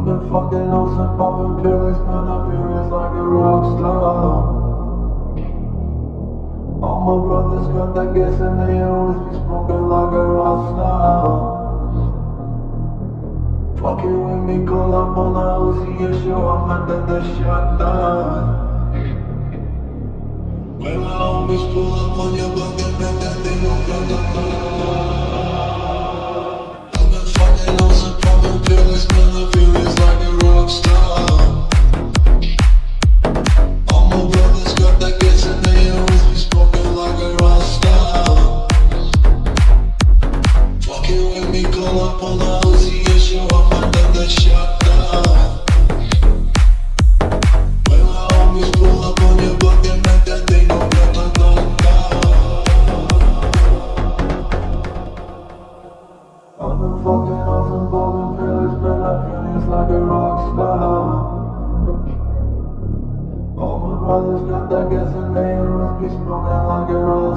Been fucking on some poppin' pills, man, I feel it's like a rock star. All my brothers got that gas and they always be smoking like a rock star. Fucking with me, call up on the Uzi and show and then the shot down. When homies pull up on your and make that thing go grata I've it's like a rock star. All my brothers got that gas and they always be smoking like a rock